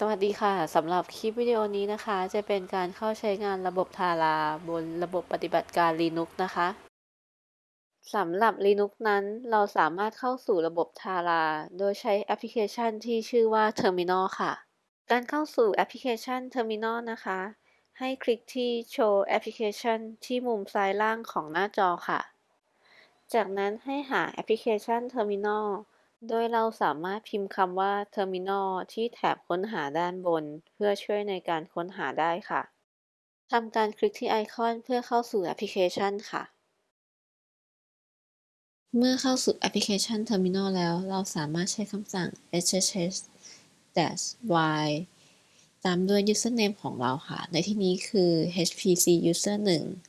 สวัสดีค่ะ สำหรับคลิปวิดีโอนี้นะคะ จะเป็นการเข้าใช้งานระบบทาราบนระบบปฏิบัติการ Linux นะคะสำหรับ Linux นั้นเราสามารถเข้าสู่ระบบทาราโดยใช้แอปพลิเคชันที่ชื่อว่า Terminal ค่ะ การเข้าสู่แอปพลิเคชัน Terminal นะคะ ให้คลิกที่ Show Application ที่มุมซ้ายล่างของหน้าจอค่ะ จากนั้นให้หาแอปพลิเคชัน Terminal โดยเราสามารถพิมพ์คำว่า Terminal ที่แถบค้นหาด้านบน เพื่อช่วยในการค้นหาได้ค่ะทำการคลิกที่ไอคอนเพื่อเข้าสู่แอปพลิเคชันค่ะ เมื่อเข้าสู่แอปพลิเคชัน Terminal แล้ว เราสามารถใช้คำสั่ง ssh -Y ตามด้วย username ของเราค่ะ ในที่นี้คือ hpc user 1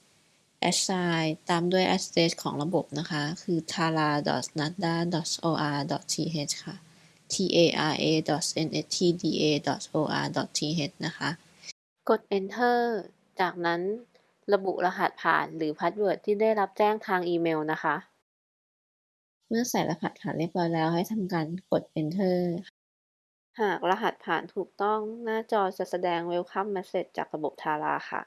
at sign ตามด้วย address ของระบบนะคะ คือ tara.nstda.or.th ค่ะ tara.nstda.or.th นะคะ กด enter จากนั้นระบุรหัสผ่านหรือ password ที่ได้รับแจ้งทางอีเมลนะคะ เมื่อใส่รหัสผ่านเรียบร้อยแล้วให้ทำการกด enter หากรหัสผ่านถูกต้องหน้าจอจะแสดง welcome message จากระบบทาราค่ะ